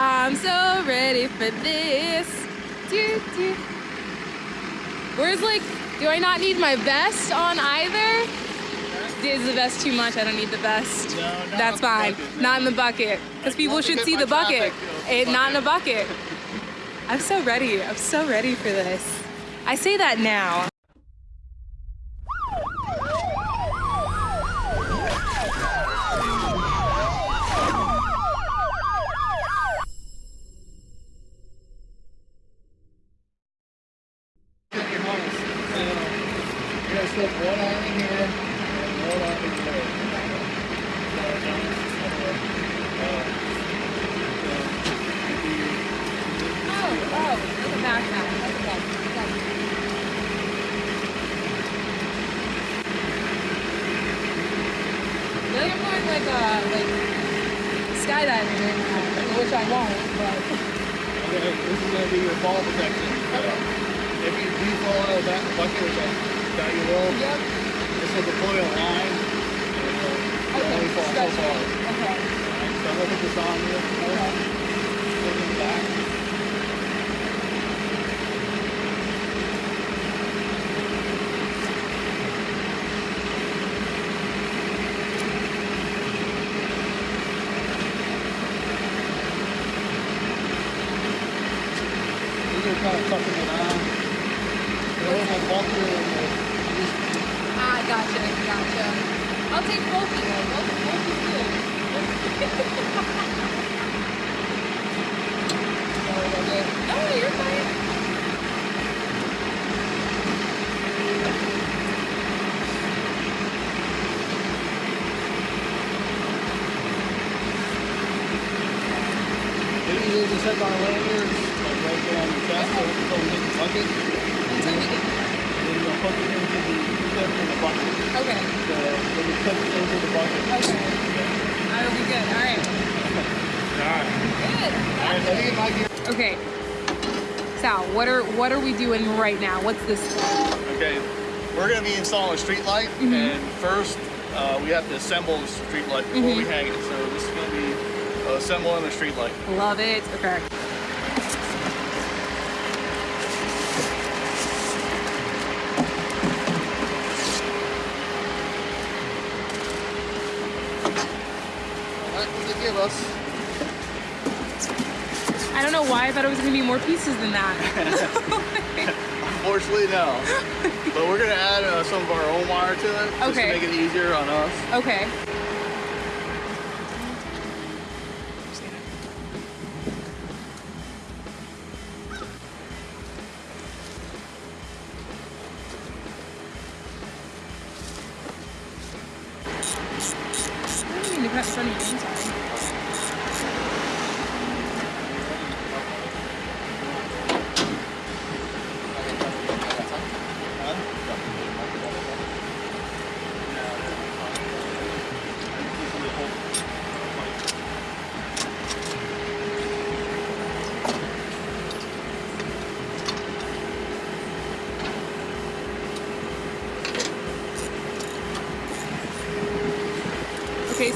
I'm so ready for this. Do, do. Where's like, do I not need my vest on either? Is the vest too much? I don't need the vest. No, That's fine. bucket. Not in the bucket. Because people should see the bucket. It, not in a fuck bucket. I'm so ready. I'm so ready for this. I say that now. Get your harness. So, you're gonna slip one arm in here one arm in there. Uh, Oh, oh, like a backpack. Okay. Like I'm going like uh like skydiving right now, which I won't, but Okay, this is gonna be your fall protection. So, if you do fall out of that bucket, which I doubt you will, yep. this will deploy a line. will- You'll only fall so stretch far. it. Okay. Alright, so I'm gonna put this on you. Okay. Put it in the back. These are kind of tucking it on. There was a bunker in the, Ah, gotcha, gotcha. I'll take both of you. Both, both is good. sorry. No, you're fine. Maybe you just set our lanyards like right there on your chest so until we hit the bucket. Until we get there. And then you'll hook it into the clip in the bucket. Okay. So when it into the bucket. Okay. That'll be good. All right. Alright. Good. Alright, let me get my gear. Okay. Sal, what are what are we doing right now? What's this for? Okay, we're gonna be installing a street light and first uh, we have to assemble the street light before we hang it. So this is gonna be uh, assembling the street light. Love it. Okay. What I don't know why I thought it was gonna be more pieces than that. Unfortunately, no. but we're gonna add uh, some of our own wire to it just Okay. to make it easier on us. okay. I didn't mean to cut in front of you. I'm sorry.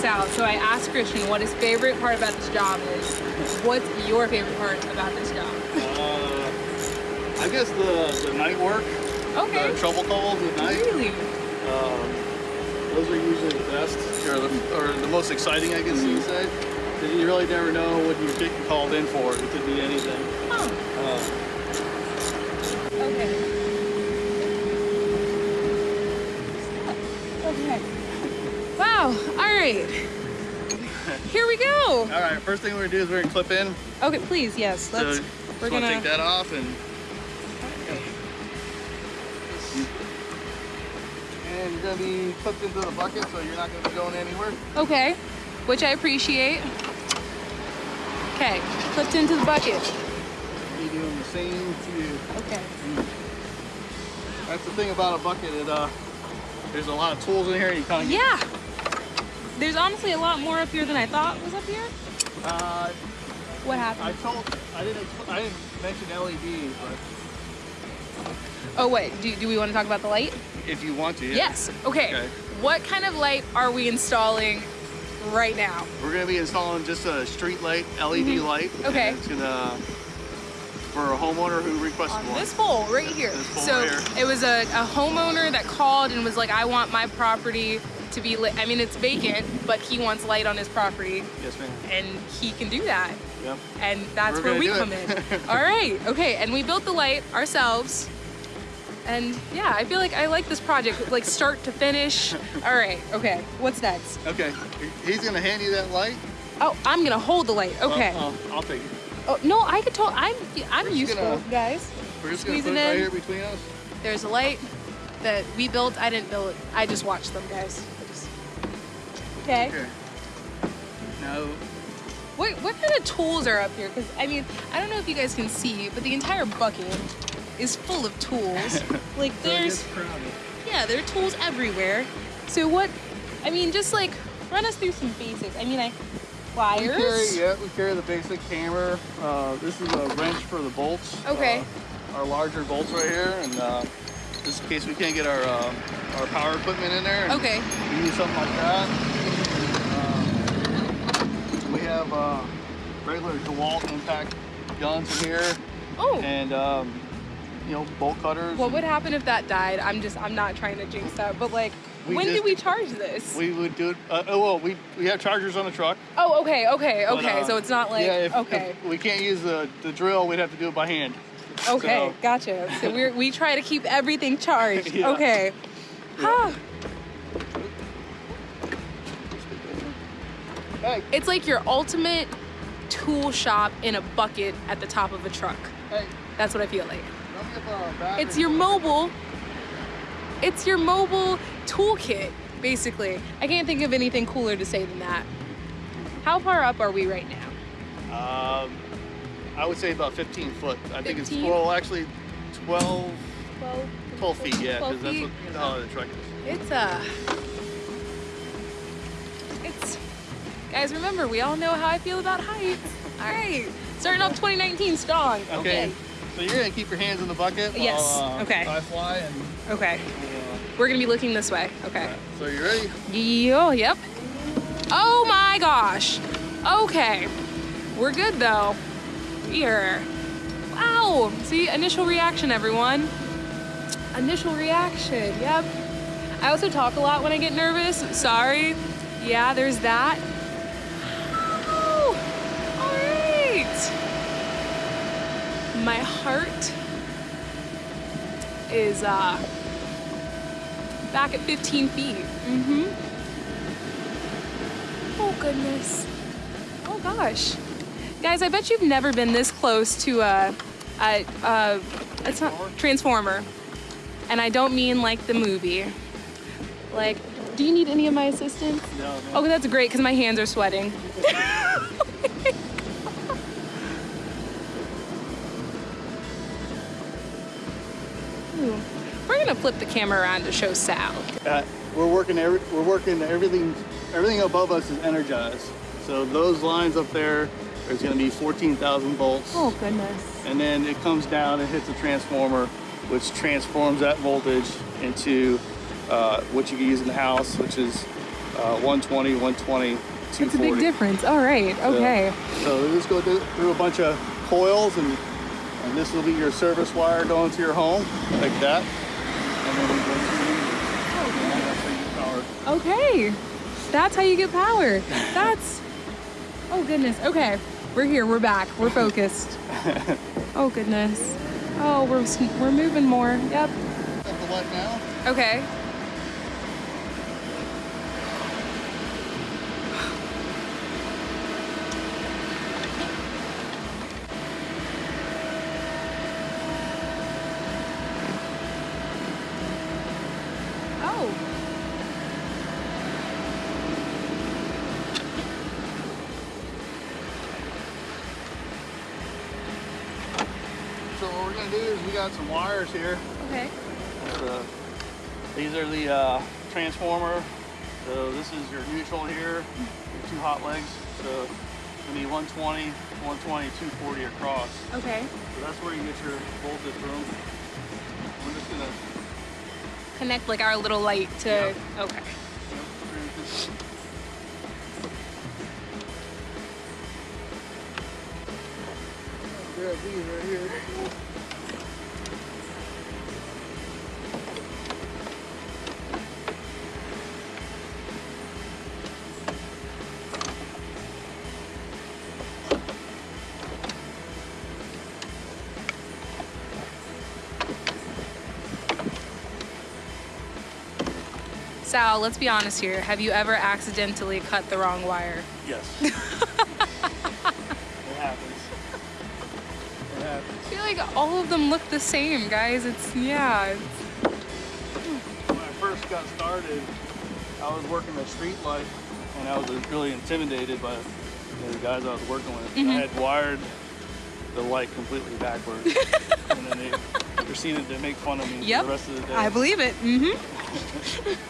Sal. So I asked Christian what his favorite part about this job is. What's your favorite part about this job? Uh, I guess the, the night work, Okay. the trouble calls at night. Really? Um, those are usually the best, or the, or the most exciting, I guess you would say. you really never know what you're getting called in for. It could be anything. Huh. Uh, Okay. Okay. Wow. All right. Here we go. all right, first thing we're gonna do is we're gonna clip in. Okay, please. Yes. Let's. so we're gonna. take that off and. And you're gonna be clipped into the bucket, so you're not gonna be going anywhere. Okay. Which I appreciate. Okay. Clipped into the bucket. Be doing the same to you. Okay. That's the thing about a bucket. It uh, there's a lot of tools in here. You kind of get. Yeah. There's honestly a lot more up here than I thought was up here. Uh, What I happened? told. I didn't. I didn't mention LEDs, but Oh wait. Do, do we want to talk about the light? if you want to. Yeah. Yes. Okay. Okay. What kind of light are we installing right now? We're gonna be installing just a street light, LED light. Mm-hmm. Okay. It's gonna for a homeowner who requested On one. this pole right here. This pole so right here. it was a, a homeowner that called and was like, I want my property to be lit. I mean, it's vacant, but he wants light on his property Yes, ma'am. and he can do that. Yep. And that's We're where we come it. in. All right, okay. And we built the light ourselves. And yeah, I feel like I like this project, like start to finish. All right, okay. What's next? Okay. He's gonna hand you that light. Oh, I'm gonna hold the light. Okay. Uh, uh, I'll take it. Oh no, I could tell. I'm I'm We're useful, gonna- guys. We're just gonna put it right in. here between us. There's a light that we built. I didn't build it. I just watched them, guys. Okay. Now, What what kind of tools are up here? Because I mean, I don't know if you guys can see, but the entire bucket is full of tools. like there's yeah, there are tools everywhere. So what? I mean, just like run us through some basics. I mean, I Wires? We carry, yeah, we carry the basic hammer. Uh, this is a wrench for the bolts. Okay. Uh, our larger bolts right here, and uh, just in case we can't get our uh, our power equipment in there. Okay. We use something like that. Have uh, regular DeWalt impact guns in here, Oh. and um, you know bolt cutters. What would happen if that died? I'm just I'm not trying to jinx that, but like, We when just- do we charge this? We would do it. Uh, oh well, we we have chargers on the truck. oh, okay, okay, but, okay. uh, so it's not like yeah, if, okay. if we can't use the, the drill, we'd have to do it by hand. Okay, So- gotcha. So we we try to keep everything charged. Yeah. Okay. Ah, Hey, it's like your ultimate tool shop in a bucket at the top of a truck. hey, That's what I feel like. don't get the battery. It's your mobile. It's your mobile toolkit, basically. I can't think of anything cooler to say than that. How far up are we right now? Um, I would say about 15 foot. I think it's 15? well, actually 12, 12, 12 feet. Yeah, 12 because that's feet? what how the truck is. It's uh guys remember we all know how I feel about heights. Alright. Starting off 2019 strong. Okay. Okay. So you're gonna keep your hands in the bucket. Yes, While, uh, okay. I fly and. Okay. Uh, We're gonna be looking this way. Okay. so you ready? Yo, yep. Oh my gosh. Okay. We're good though. Here. Wow. See, initial reaction, everyone. Initial reaction. Yep. I also talk a lot when I get nervous. Sorry. Yeah, there's that. My heart is uh, back at 15 feet. Mm-hmm. Oh goodness. Oh gosh. Guys, I bet you've never been this close to a, a, a it's not Transformer. And I don't mean like the movie. Like, do you need any of my assistance? No, no. Oh, that's great because my hands are sweating. We're gonna flip the camera around to show Sal. Uh, we're working every, we're working everything everything above us is energized. So those lines up there, there's going to be 14,000 volts, Oh goodness. and then it comes down and hits a transformer, which transforms that voltage into uh, what you can use in the house, which is uh, 120, 120, 240. It's a big difference. All right. So- Okay. So, we just go through, through a bunch of coils, and and this will be your service wire going to your home, like that. And then we go through, and that's how you power. Okay. That's how you get power. That's. Oh goodness. Okay. We're here. We're back. We're focused. Oh goodness. Oh, we're we're moving more. Yep. Up the light now. Okay. we got some wires here. Okay. Uh, these are the uh, transformer. So this is your neutral here, your two hot legs. So we need 120, 120, 240 across. Okay. So that's where you get your voltage from. We're just gonna connect like our little light to. Yep. Okay. Yep. grab these right here. Sal, let's be honest here. Have you ever accidentally cut the wrong wire? Yes. it happens. It happens. I feel like all of them look the same, guys. It's, yeah. It's, When I first got started, I was working the street light and I was really intimidated by you know, the guys I was working with. I mm-hmm. had wired the light completely backwards. and then they proceeded to make fun of me Yep. for the rest of the day. I believe it. Mm-hmm.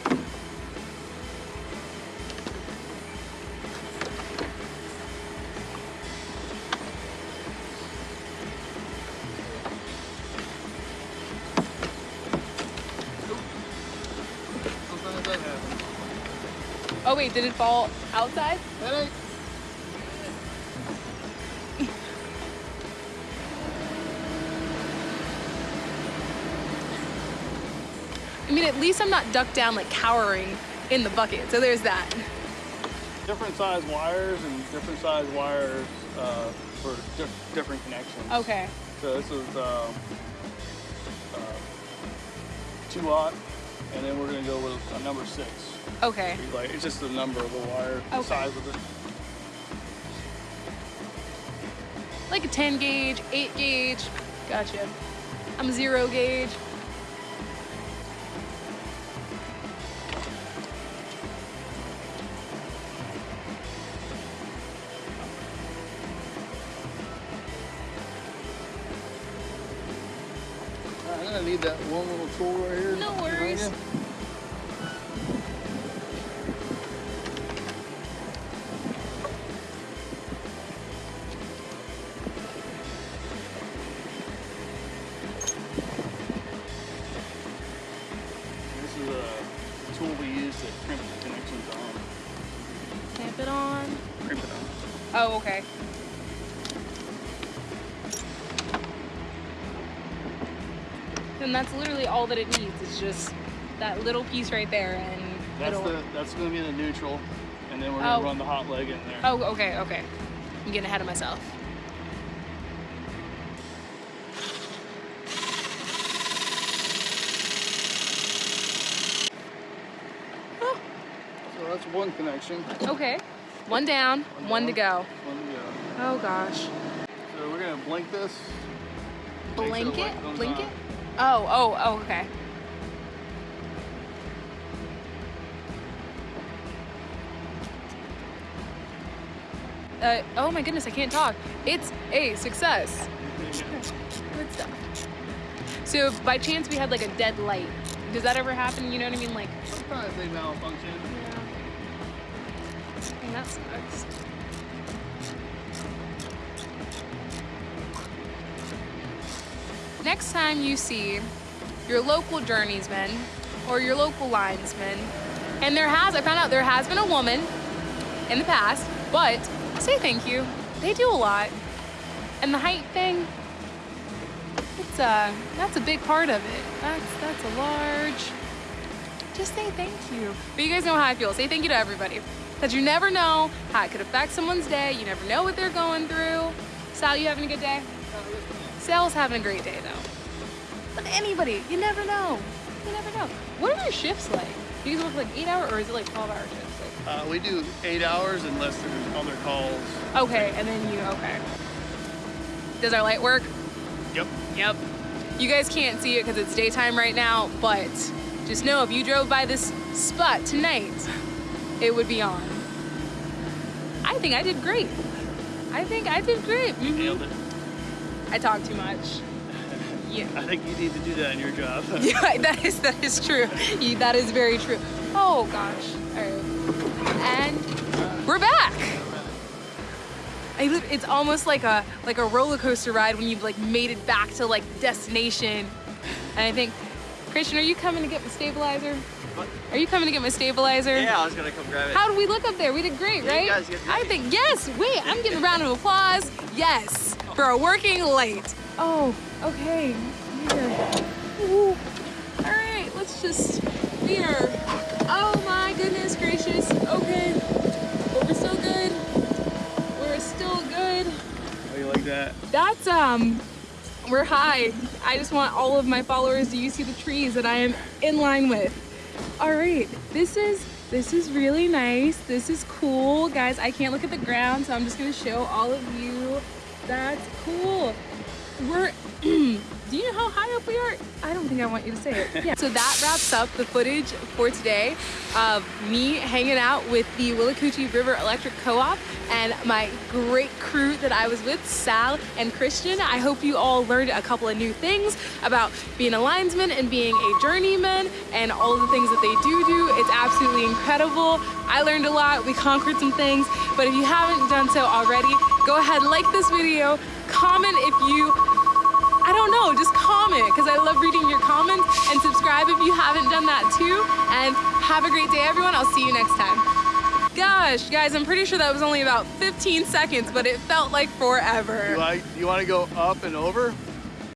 Sometimes that happens. Oh, wait, did it fall outside? I mean, at least I'm not ducked down, like cowering in the bucket. So there's that. different size wires and different size wires uh, for diff- different connections. Okay. So this is um, uh, two aught, and then we're gonna go with a number six. Okay. Like it's just the number of the wire, the Okay. size of it. Like a 10 gauge, 8 gauge. Gotcha. I'm zero gauge. Tool right here. No behind worries. you. This is a all that it needs. It's just that little piece right there, and That's the that's gonna be the neutral, and then we're gonna Oh. run the hot leg in there. Oh, okay, okay. I'm getting ahead of myself. So that's one connection. Okay. One down, one to go. One to go. Oh gosh. So we're gonna blink this. Make sure the Blanket? Light comes Blanket? on. Oh, oh, oh, okay. Uh, oh my goodness, I can't talk. It's a success. Good stuff. So by chance we had like a dead light, does that ever happen? You know what I mean? Like, Sometimes they malfunction. and that sucks. Next time you see your local journeysman or your local linesman, and there has, I found out there has been a woman in the past, but say thank you. They do a lot. And the height thing, it's a, that's a big part of it. That's, that's a large, just say thank you. But you guys know how I feel. Say thank you to everybody. Because you never know how it could affect someone's day. You never know what they're going through. Sal, you having a good day? Sal's having a great day though. But anybody, you never know. You never know. What are your shifts like? Do you guys work like eight hour or is it like 12 hour shifts? Like, Uh, we do eight hours unless there's other calls. okay, and then you, okay. Does our light work? Yep. Yep. You guys can't see it because it's daytime right now, but just know if you drove by this spot tonight, it would be on. I think I did great. I think I did great. Mhm. Nailed it. I talk too much. Yeah. I think you need to do that in your job. Yeah, that is that is true. You- That is very true. Oh gosh. All right. And we're back. I lit- it's almost like a like a roller coaster ride when you've like made it back to like destination. And I think, Christian, are you coming to get the stabilizer? Are you coming to get my stabilizer? Yeah, I was gonna come grab it. How did we look up there? We did great, Yeah, right? you guys did. I think yes. Wait, I'm getting a round of applause. Yes, for working late. Oh, okay. All right, let's just here. Oh my goodness gracious. Okay, but we're still good. We're still good. How you like that? That's um we're high. I just want all of my followers to you see the trees that I am in line with. All right, this is this is really nice. This is cool. Guys, I can't look at the ground, so I'm just gonna show all of you. That's cool. We're do you know how high up we are? I don't think I want you to say it. Yeah. so that wraps up the footage for today of me hanging out with the Willacoochee River Electric Co-op and my great crew that I was with, Sal and Christian. I hope you all learned a couple of new things about being a linesman and being a journeyman and all the things that they do do. It's absolutely incredible. I learned a lot. We conquered some things. But if you haven't done so already, go ahead, like this video, comment if you I don't know, just comment because I love reading your comments and subscribe if you haven't done that too. And have a great day, everyone. I'll see you next time. Gosh, guys, I'm pretty sure that was only about 15 seconds, but it felt like forever. You like? You want to go up and over?